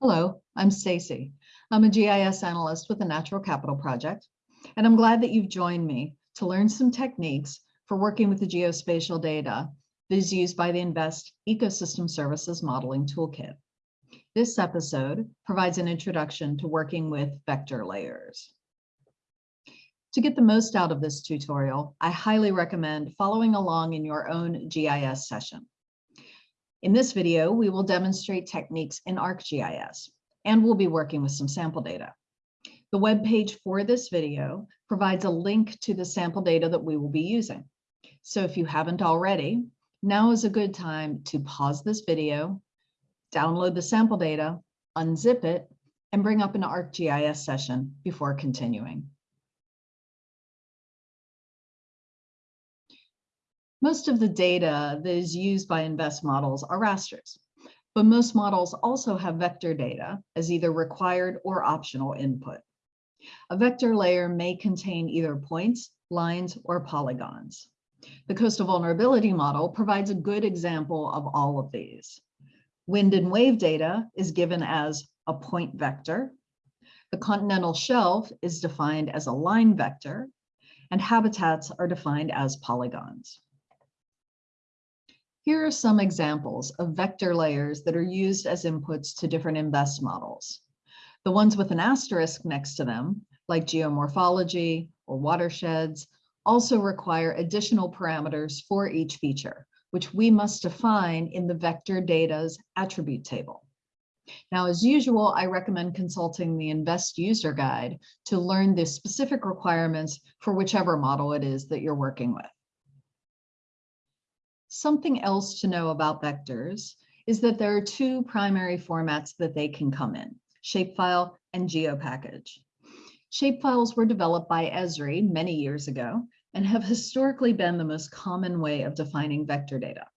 Hello, I'm Stacy. I'm a GIS analyst with the Natural Capital Project, and I'm glad that you've joined me to learn some techniques for working with the geospatial data that is used by the InVEST Ecosystem Services Modeling Toolkit. This episode provides an introduction to working with vector layers. To get the most out of this tutorial, I highly recommend following along in your own GIS session. In this video, we will demonstrate techniques in ArcGIS, and we'll be working with some sample data. The web page for this video provides a link to the sample data that we will be using. So if you haven't already, now is a good time to pause this video, download the sample data, unzip it, and bring up an ArcGIS session before continuing. Most of the data that is used by InVEST models are rasters, but most models also have vector data as either required or optional input. A vector layer may contain either points, lines, or polygons. The coastal vulnerability model provides a good example of all of these. Wind and wave data is given as a point vector. The continental shelf is defined as a line vector, and habitats are defined as polygons. Here are some examples of vector layers that are used as inputs to different InVEST models. The ones with an asterisk next to them, like geomorphology or watersheds, also require additional parameters for each feature, which we must define in the vector data's attribute table. Now, as usual, I recommend consulting the InVEST user guide to learn the specific requirements for whichever model it is that you're working with. Something else to know about vectors is that there are two primary formats that they can come in, shapefile and geopackage. Shapefiles were developed by Esri many years ago and have historically been the most common way of defining vector data.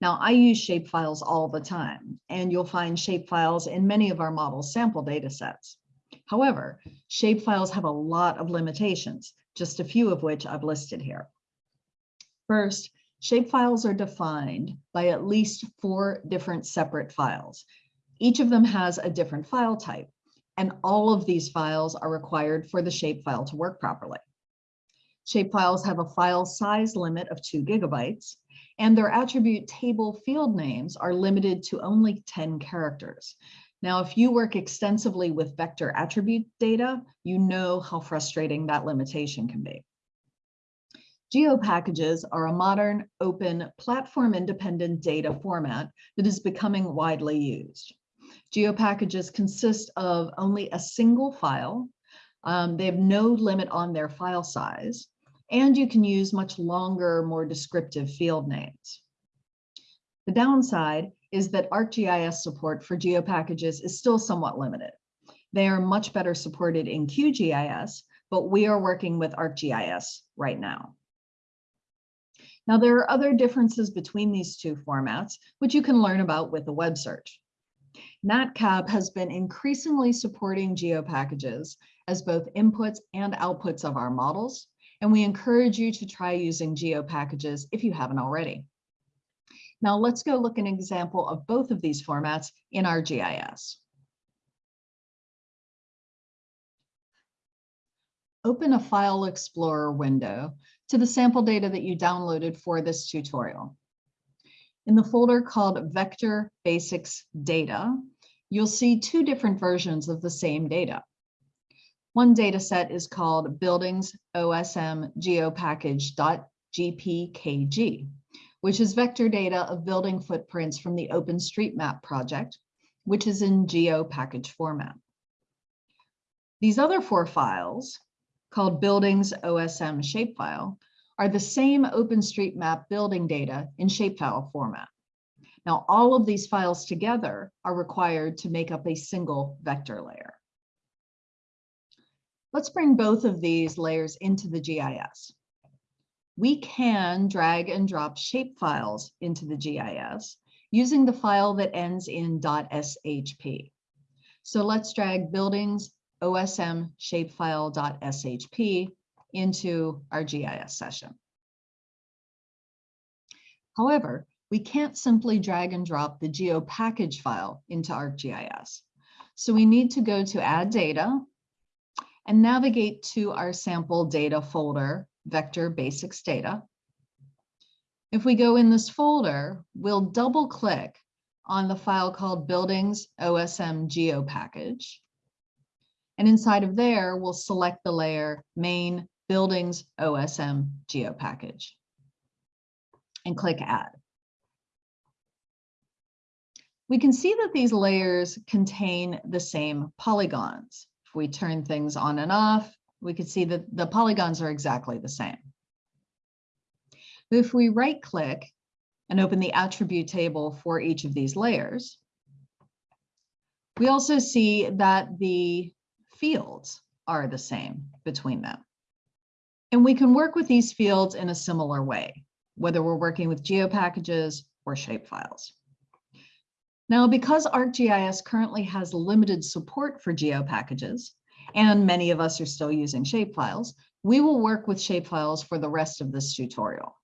Now, I use shapefiles all the time, and you'll find shapefiles in many of our model sample data sets. However, shapefiles have a lot of limitations, just a few of which I've listed here. First, Shapefiles are defined by at least four different separate files. Each of them has a different file type, and all of these files are required for the shapefile to work properly. Shapefiles have a file size limit of two gigabytes, and their attribute table field names are limited to only 10 characters. Now, if you work extensively with vector attribute data, you know how frustrating that limitation can be. GeoPackages are a modern, open, platform-independent data format that is becoming widely used. GeoPackages consist of only a single file. Um, they have no limit on their file size, and you can use much longer, more descriptive field names. The downside is that ArcGIS support for GeoPackages is still somewhat limited. They are much better supported in QGIS, but we are working with ArcGIS right now. Now, there are other differences between these two formats, which you can learn about with a web search. NatCap has been increasingly supporting geopackages as both inputs and outputs of our models, and we encourage you to try using geopackages if you haven't already. Now let's go look an example of both of these formats in ArcGIS. Open a File Explorer window to the sample data that you downloaded for this tutorial. In the folder called Vector Basics Data, you'll see two different versions of the same data. One data set is called Buildings OSM Geopackage.gpkg, which is vector data of building footprints from the OpenStreetMap project, which is in GeoPackage format. These other four files called Buildings OSM Shapefile are the same OpenStreetMap building data in shapefile format. Now, all of these files together are required to make up a single vector layer. Let's bring both of these layers into the GIS. We can drag and drop shapefiles into the GIS using the file that ends in .shp. So let's drag buildings OSM shapefile.shp into our GIS session. However, we can't simply drag and drop the GeoPackage file into ArcGIS. So we need to go to add data and navigate to our sample data folder, vector basics data. If we go in this folder, we'll double click on the file called buildings OSM geo package. And inside of there, we'll select the layer main buildings OSM geo package and click add. We can see that these layers contain the same polygons. If we turn things on and off, we can see that the polygons are exactly the same. If we right click and open the attribute table for each of these layers, we also see that the fields are the same between them. And we can work with these fields in a similar way, whether we're working with geo packages or shapefiles. Now, because ArcGIS currently has limited support for geo packages, and many of us are still using shapefiles, we will work with shapefiles for the rest of this tutorial.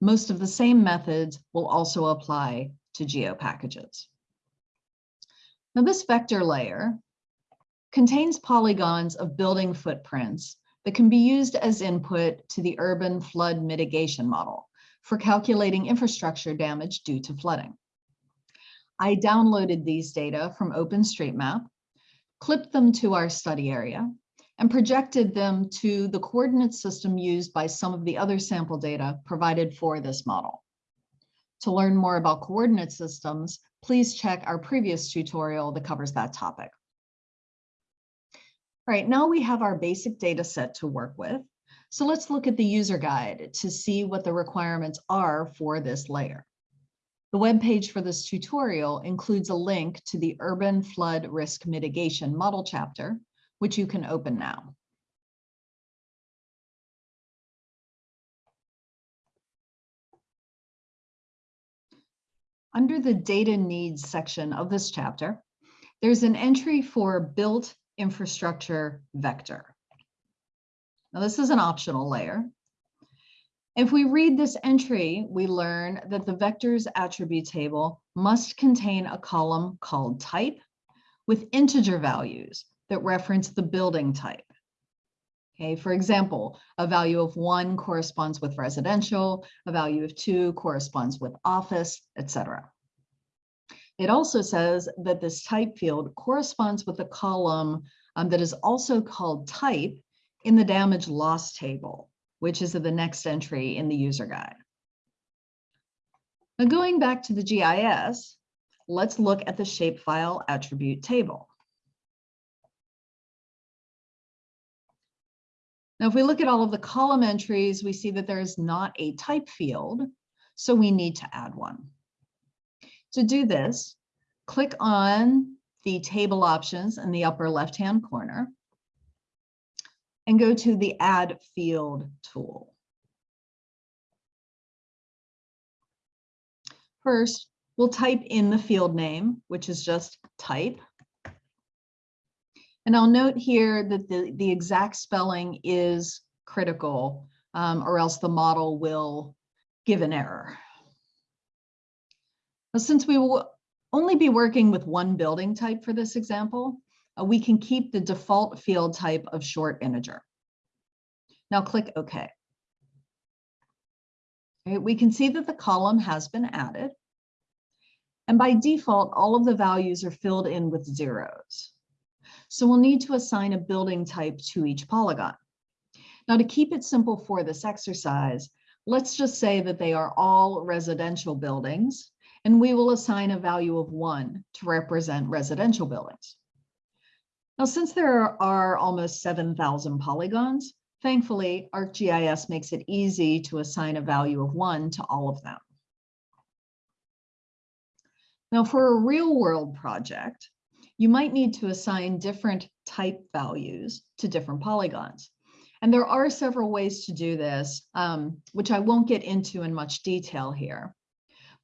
Most of the same methods will also apply to geo packages. Now this vector layer contains polygons of building footprints that can be used as input to the urban flood mitigation model for calculating infrastructure damage due to flooding. I downloaded these data from OpenStreetMap, clipped them to our study area, and projected them to the coordinate system used by some of the other sample data provided for this model. To learn more about coordinate systems, please check our previous tutorial that covers that topic. All right, now we have our basic data set to work with. So let's look at the user guide to see what the requirements are for this layer. The web page for this tutorial includes a link to the Urban Flood Risk Mitigation Model chapter, which you can open now. Under the data needs section of this chapter, there's an entry for built infrastructure vector. Now this is an optional layer, if we read this entry, we learn that the vectors attribute table must contain a column called type with integer values that reference the building type. Okay, for example, a value of one corresponds with residential, a value of two corresponds with office, etc. It also says that this type field corresponds with a column um, that is also called type in the damage loss table which is the next entry in the user guide. Now going back to the GIS, let's look at the shapefile attribute table. Now, if we look at all of the column entries, we see that there is not a type field, so we need to add one. To do this, click on the table options in the upper left-hand corner and go to the Add Field tool. First, we'll type in the field name, which is just type. And I'll note here that the, the exact spelling is critical, um, or else the model will give an error. Since we will only be working with one building type for this example, uh, we can keep the default field type of short integer. Now click OK. Okay, we can see that the column has been added. And by default, all of the values are filled in with zeros. So we'll need to assign a building type to each polygon. Now to keep it simple for this exercise, let's just say that they are all residential buildings, and we will assign a value of one to represent residential buildings. Now, since there are almost 7,000 polygons, thankfully, ArcGIS makes it easy to assign a value of one to all of them. Now, for a real world project, you might need to assign different type values to different polygons. And there are several ways to do this, um, which I won't get into in much detail here.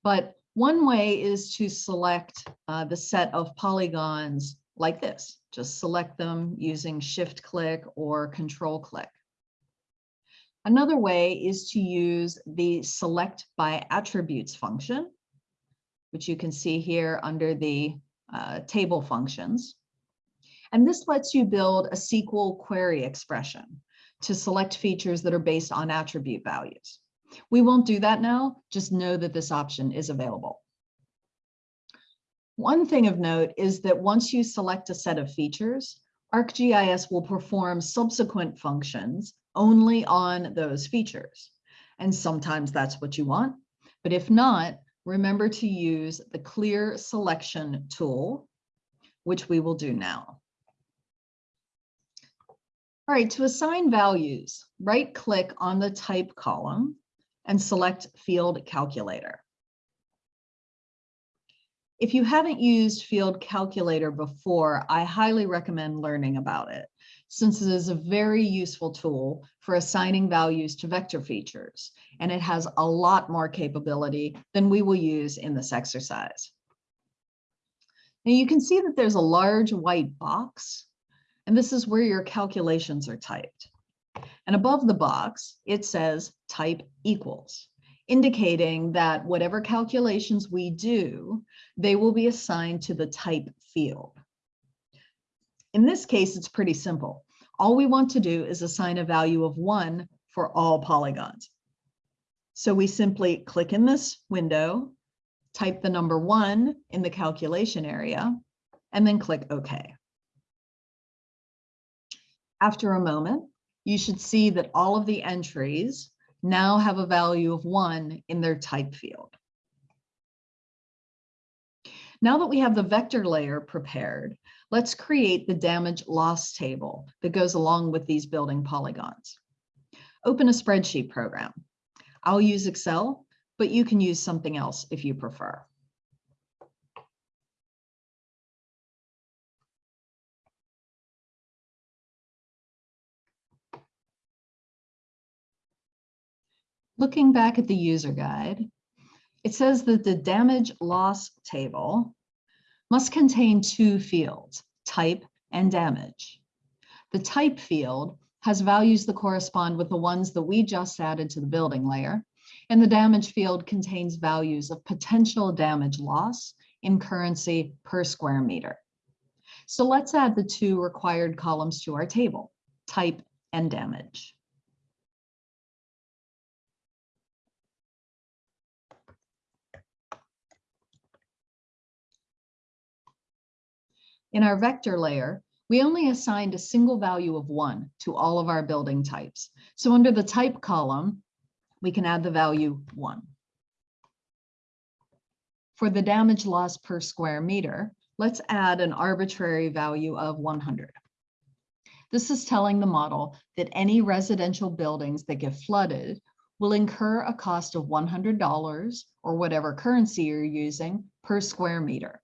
But one way is to select uh, the set of polygons like this. Just select them using shift click or control click. Another way is to use the select by attributes function, which you can see here under the uh, table functions. And this lets you build a SQL query expression to select features that are based on attribute values. We won't do that now, just know that this option is available. One thing of note is that once you select a set of features, ArcGIS will perform subsequent functions only on those features. And sometimes that's what you want. But if not, remember to use the clear selection tool, which we will do now. All right, to assign values, right click on the type column and select field calculator. If you haven't used field calculator before, I highly recommend learning about it since it is a very useful tool for assigning values to vector features, and it has a lot more capability than we will use in this exercise. Now you can see that there's a large white box, and this is where your calculations are typed. And above the box, it says type equals, indicating that whatever calculations we do, they will be assigned to the type field. In this case, it's pretty simple. All we want to do is assign a value of one for all polygons. So we simply click in this window, type the number one in the calculation area, and then click OK. After a moment, you should see that all of the entries now have a value of one in their type field. Now that we have the vector layer prepared, let's create the damage loss table that goes along with these building polygons. Open a spreadsheet program. I'll use Excel, but you can use something else if you prefer. Looking back at the user guide, it says that the damage loss table must contain two fields, type and damage. The type field has values that correspond with the ones that we just added to the building layer, and the damage field contains values of potential damage loss in currency per square meter. So let's add the two required columns to our table, type and damage. In our vector layer, we only assigned a single value of one to all of our building types. So under the type column, we can add the value one. For the damage loss per square meter, let's add an arbitrary value of 100. This is telling the model that any residential buildings that get flooded will incur a cost of $100 or whatever currency you're using per square meter.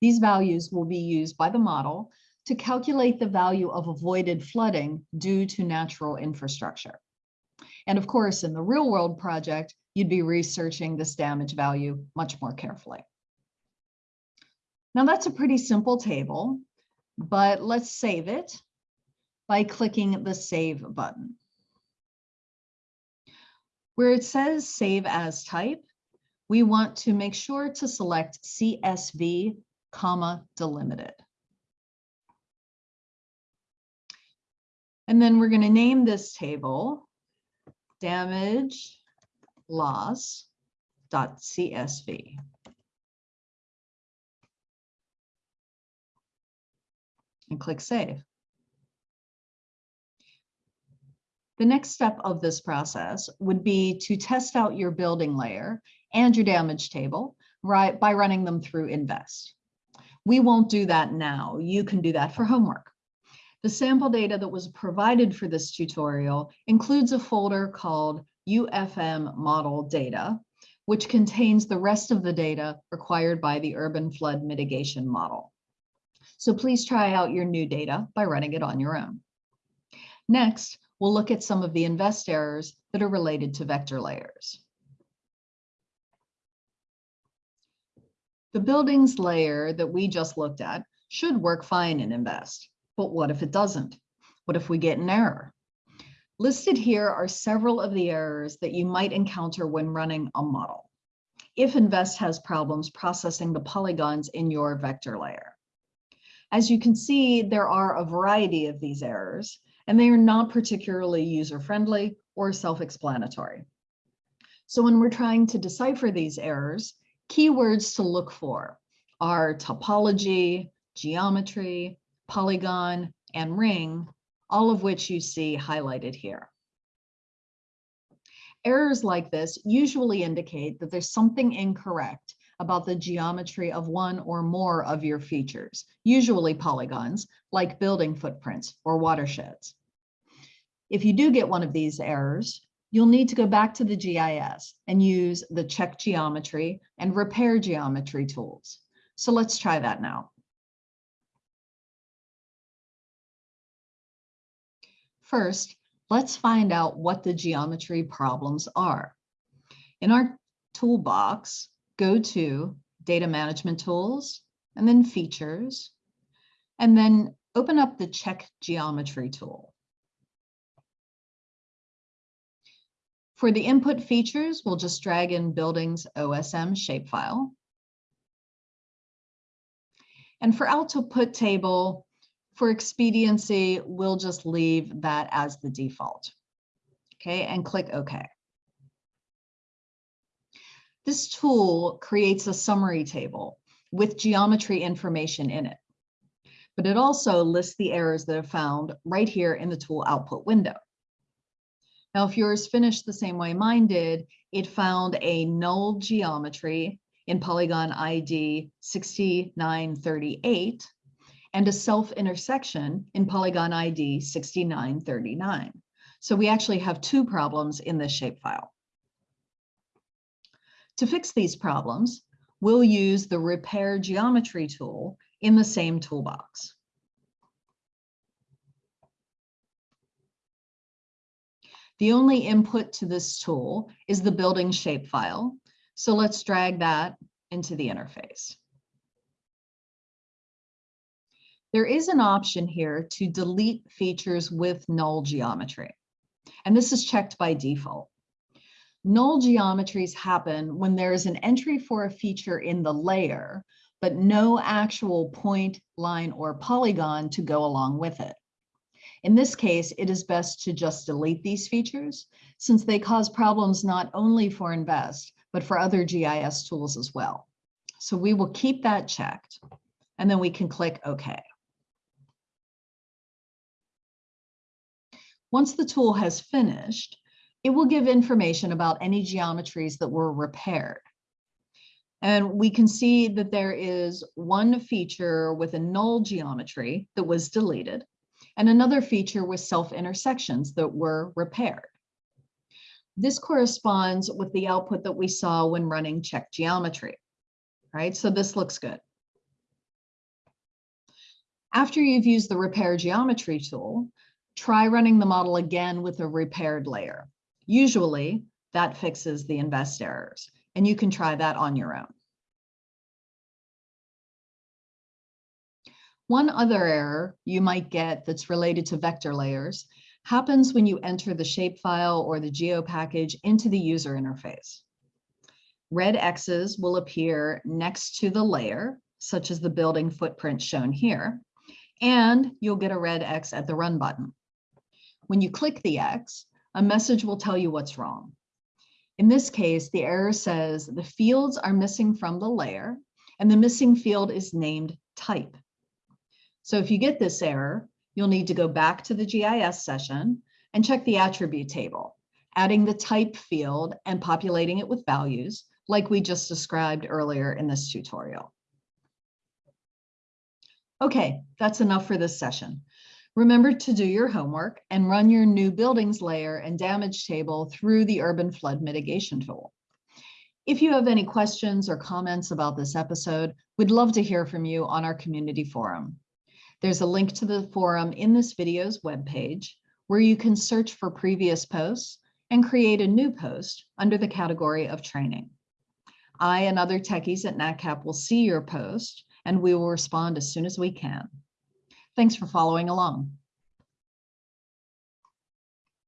These values will be used by the model to calculate the value of avoided flooding due to natural infrastructure. And of course, in the real world project, you'd be researching this damage value much more carefully. Now that's a pretty simple table, but let's save it by clicking the Save button. Where it says Save as Type, we want to make sure to select CSV comma, delimited. And then we're going to name this table damage loss dot CSV. And click Save. The next step of this process would be to test out your building layer and your damage table right, by running them through InVEST. We won't do that now. You can do that for homework. The sample data that was provided for this tutorial includes a folder called UFM model data, which contains the rest of the data required by the urban flood mitigation model. So please try out your new data by running it on your own. Next, we'll look at some of the InVEST errors that are related to vector layers. The buildings layer that we just looked at should work fine in InVEST, but what if it doesn't? What if we get an error? Listed here are several of the errors that you might encounter when running a model. If InVEST has problems processing the polygons in your vector layer. As you can see, there are a variety of these errors, and they are not particularly user-friendly or self-explanatory. So when we're trying to decipher these errors, keywords to look for are topology, geometry, polygon, and ring, all of which you see highlighted here. Errors like this usually indicate that there's something incorrect about the geometry of one or more of your features, usually polygons, like building footprints or watersheds. If you do get one of these errors, you'll need to go back to the GIS and use the check geometry and repair geometry tools. So let's try that now. First, let's find out what the geometry problems are. In our toolbox, go to Data Management Tools, and then Features, and then open up the Check Geometry tool. For the input features, we'll just drag in Buildings OSM shapefile. And for output table, for expediency, we'll just leave that as the default. Okay, and click OK. This tool creates a summary table with geometry information in it. But it also lists the errors that are found right here in the tool output window. Now, if yours finished the same way mine did, it found a null geometry in polygon ID 6938 and a self-intersection in polygon ID 6939. So we actually have two problems in this shapefile. To fix these problems, we'll use the repair geometry tool in the same toolbox. The only input to this tool is the building shapefile. So let's drag that into the interface. There is an option here to delete features with null geometry, and this is checked by default. Null geometries happen when there is an entry for a feature in the layer, but no actual point, line, or polygon to go along with it. In this case, it is best to just delete these features since they cause problems not only for InVEST, but for other GIS tools as well. So we will keep that checked and then we can click OK. Once the tool has finished, it will give information about any geometries that were repaired. And we can see that there is one feature with a null geometry that was deleted and another feature with self-intersections that were repaired. This corresponds with the output that we saw when running check geometry, right? So this looks good. After you've used the repair geometry tool, try running the model again with a repaired layer. Usually that fixes the InVEST errors and you can try that on your own. One other error you might get that's related to vector layers happens when you enter the shapefile or the geo package into the user interface. Red X's will appear next to the layer, such as the building footprint shown here, and you'll get a red X at the run button. When you click the X, a message will tell you what's wrong. In this case, the error says the fields are missing from the layer and the missing field is named type. So if you get this error, you'll need to go back to the GIS session and check the attribute table, adding the type field and populating it with values like we just described earlier in this tutorial. Okay, that's enough for this session. Remember to do your homework and run your new buildings layer and damage table through the urban flood mitigation tool. If you have any questions or comments about this episode, we'd love to hear from you on our community forum. There's a link to the forum in this video's webpage where you can search for previous posts and create a new post under the category of training. I and other techies at NatCap will see your post and we will respond as soon as we can. Thanks for following along.